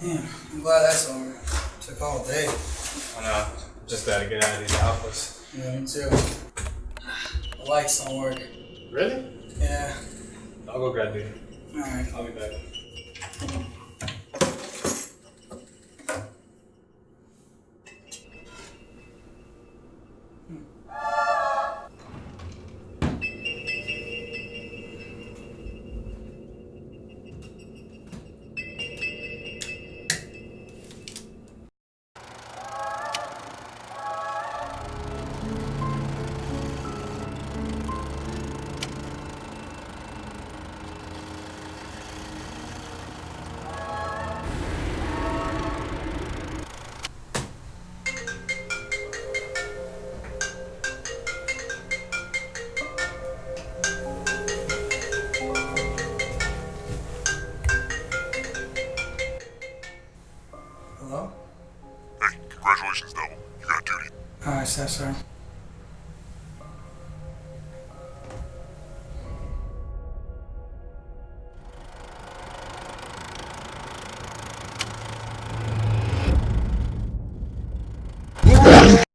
Damn, I'm glad that's over. Took all day. I know. Just gotta get out of these alphas. Yeah, me too. The lights don't work. Really? Yeah. I'll go grab duty. Alright. I'll be back. Hmm. Hello? Hey, congratulations, Devil. You got duty. Alright, sir, sir.